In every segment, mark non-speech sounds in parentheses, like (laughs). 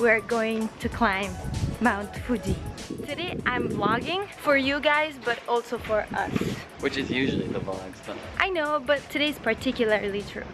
we're going to climb Mount Fuji. Today I'm vlogging for you guys but also for us. Which is usually the vlog stuff. I know but today's particularly true.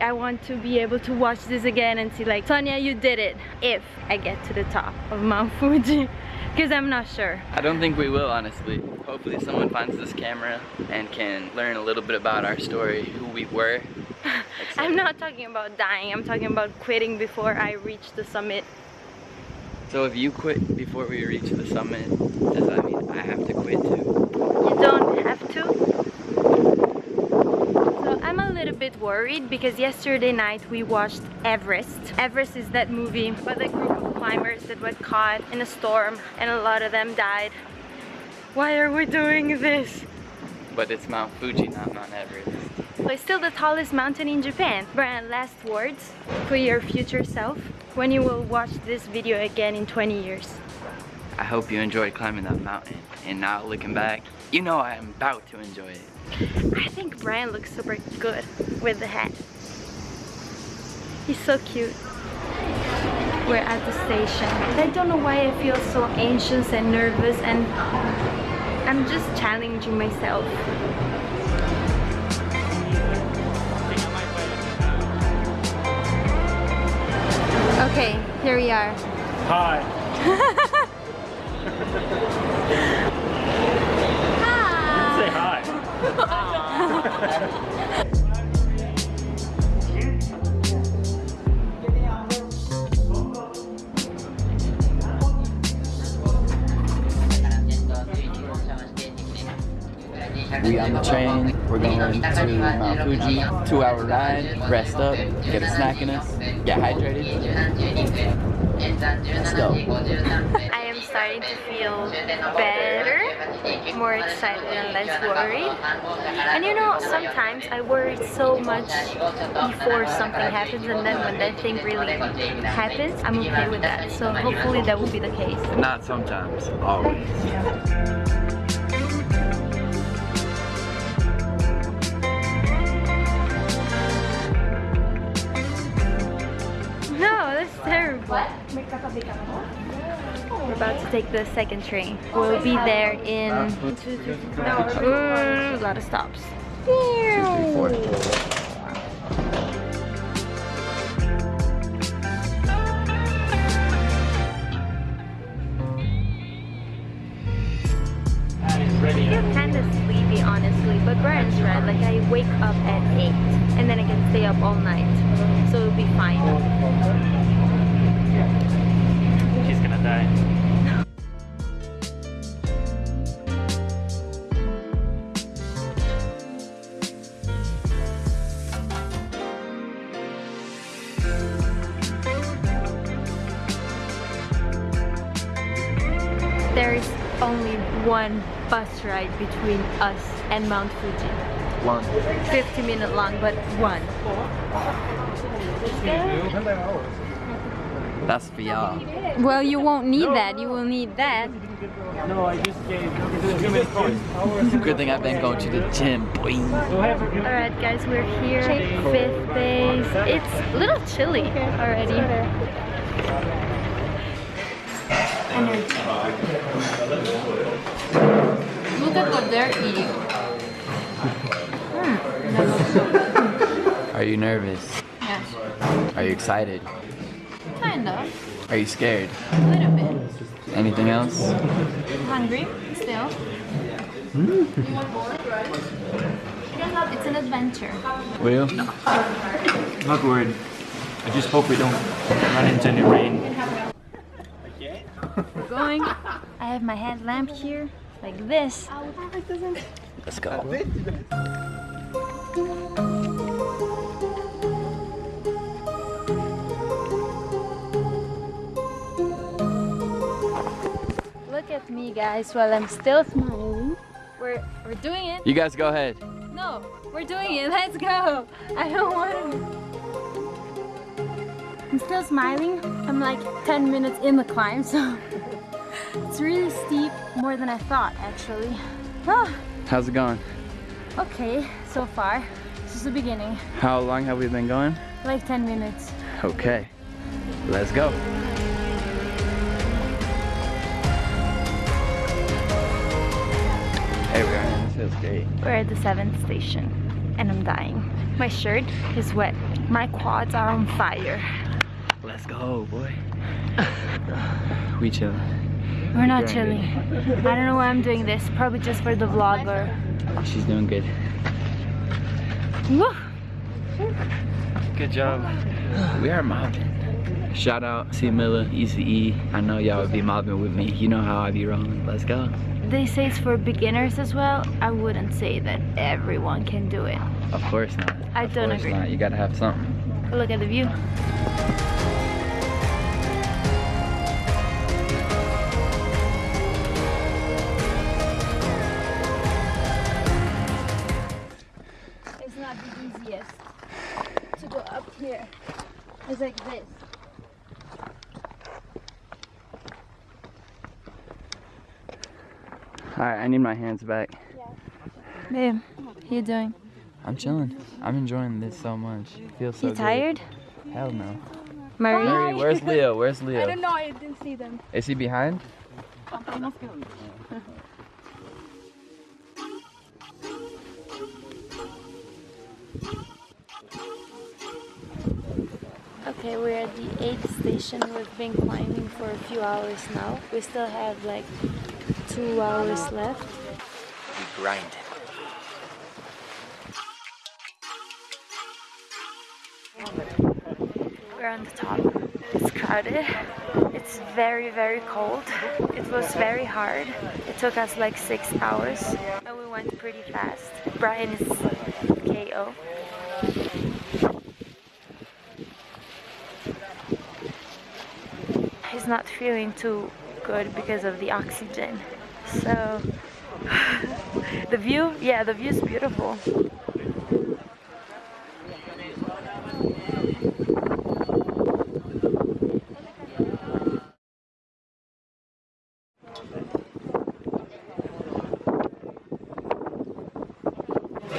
I want to be able to watch this again and see like Sonia you did it if I get to the top of Mount Fuji (laughs) because I'm not sure. I don't think we will honestly. Hopefully someone finds this camera and can learn a little bit about our story, who we were. I'm not talking about dying, I'm talking about quitting before I reach the summit. So if you quit before we reach the summit, does that mean I have to quit too? You don't have to. So I'm a little bit worried because yesterday night we watched Everest. Everest is that movie with a group of climbers that were caught in a storm and a lot of them died. Why are we doing this? But it's Mount Fuji, not Mount Everest. So it's still the tallest mountain in Japan. Brian, last words for your future self when you will watch this video again in 20 years. I hope you enjoyed climbing that mountain. And now looking back, you know I am about to enjoy it. I think Brian looks super good with the hat. He's so cute. We're at the station. I don't know why I feel so anxious and nervous and I'm just challenging myself. We are. Hi. Say hi. We on the train, we're going to Mount Fuji, two hour ride, rest up, get a snack in us, get hydrated. Let's go. I am starting to feel better, more excited and less worried. And you know, sometimes I worry so much before something happens and then when that thing really happens, I'm okay with that. So hopefully that will be the case. Not sometimes, always. We're about to take the second train. We'll be there in two, two, three, a lot of stops. One bus ride between us and Mount Fuji. One. 50 minute long, but one. That's for y'all. Well, you won't need that. You will need that. No, I just gave too many points. Good thing I've been going to the gym, boy. Alright guys, we're here. Fifth base. It's a little chilly already. Energy. Look at what they're eating. Are you nervous? Yes. Are you excited? Kind of. Are you scared? A little bit. Anything else? Hungry still. It's an adventure. Will? Not worried. I just hope we don't run into any rain. We're going. I have my headlamp here, like this. Let's go. Look at me guys while I'm still smiling. We're we're doing it. You guys go ahead. No, we're doing it. Let's go. I don't want to. I'm still smiling. I'm like 10 minutes in the climb, so it's really steep, more than I thought actually. Ah. How's it going? Okay, so far. This is the beginning. How long have we been going? Like 10 minutes. Okay, let's go. Hey, we are. This feels great. We're at the seventh station and I'm dying. My shirt is wet. My quads are on fire. Let's go, boy. (laughs) we chill. We're not Grinding. chilling. I don't know why I'm doing this. Probably just for the vlogger. She's doing good. Woo! Good job. We are mobbing. Shout out C Miller, ECE. I know y'all would be mobbing with me. You know how I be rolling. Let's go. They say it's for beginners as well. I wouldn't say that everyone can do it. Of course not. I Of don't course agree. Not. You gotta have something. Look at the view. The easiest to go up here. It's like this. Alright, I need my hands back. Babe, how you doing? I'm chilling. I'm enjoying this so much. It feels so you good. tired? Hell no. Marie? Murray, where's Leo? Where's Leo? I don't know, I didn't see them. Is he behind? Okay, we're at the eighth station. We've been climbing for a few hours now. We still have like two hours left. We grind. We're on the top. It's crowded. It's very, very cold. It was very hard. It took us like six hours and we went pretty fast. Brian is KO. Not feeling too good because of the oxygen. So, (laughs) the view, yeah, the view is beautiful.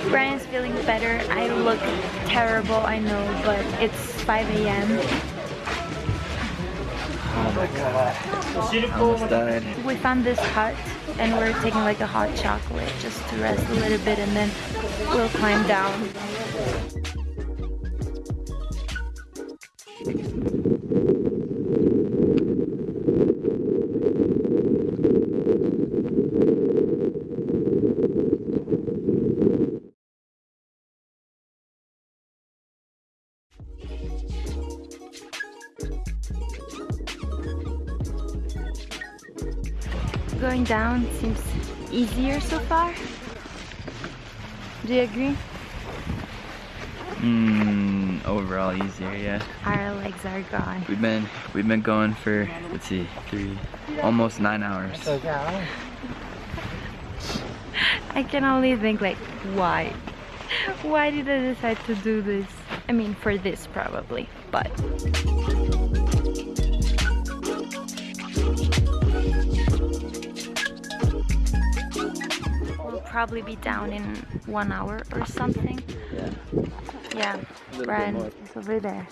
Brian's feeling better. I look terrible, I know, but it's 5 a.m. Almost died. We found this hut and we're taking like a hot chocolate just to rest a little bit and then we'll climb down. Going down seems easier so far. Do you agree? Mmm, overall easier, yeah. Our legs are gone. We've been we've been going for let's see, three almost nine hours. I can only think like, why? Why did I decide to do this? I mean, for this probably, but. Probably be down in one hour or something. Yeah. Yeah, bit Brian more. is over there.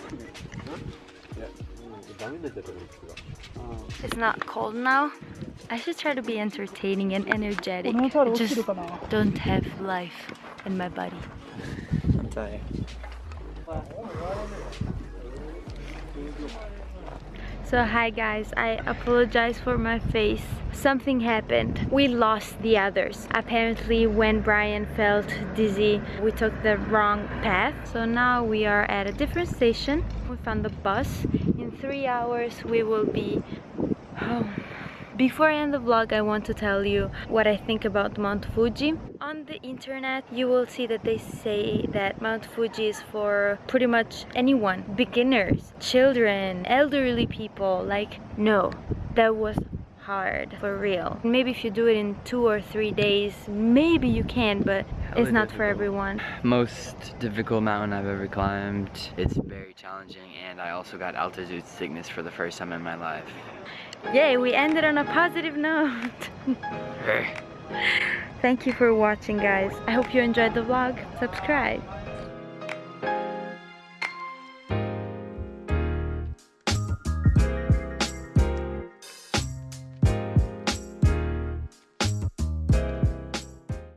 It's not cold now. I should try to be entertaining and energetic. I just don't have life in my body. I'm tired. So hi guys, I apologize for my face. Something happened. We lost the others. Apparently when Brian felt dizzy, we took the wrong path. So now we are at a different station. We found the bus. In three hours we will be home. Before I end the vlog, I want to tell you what I think about Mount Fuji. On the internet, you will see that they say that Mount Fuji is for pretty much anyone. Beginners, children, elderly people. Like, no, that was hard for real. Maybe if you do it in two or three days, maybe you can, but it's not for everyone. Most difficult mountain I've ever climbed. It's very challenging and I also got altitude sickness for the first time in my life. Yay, we ended on a positive note. (laughs) Thank you for watching guys. I hope you enjoyed the vlog. Subscribe.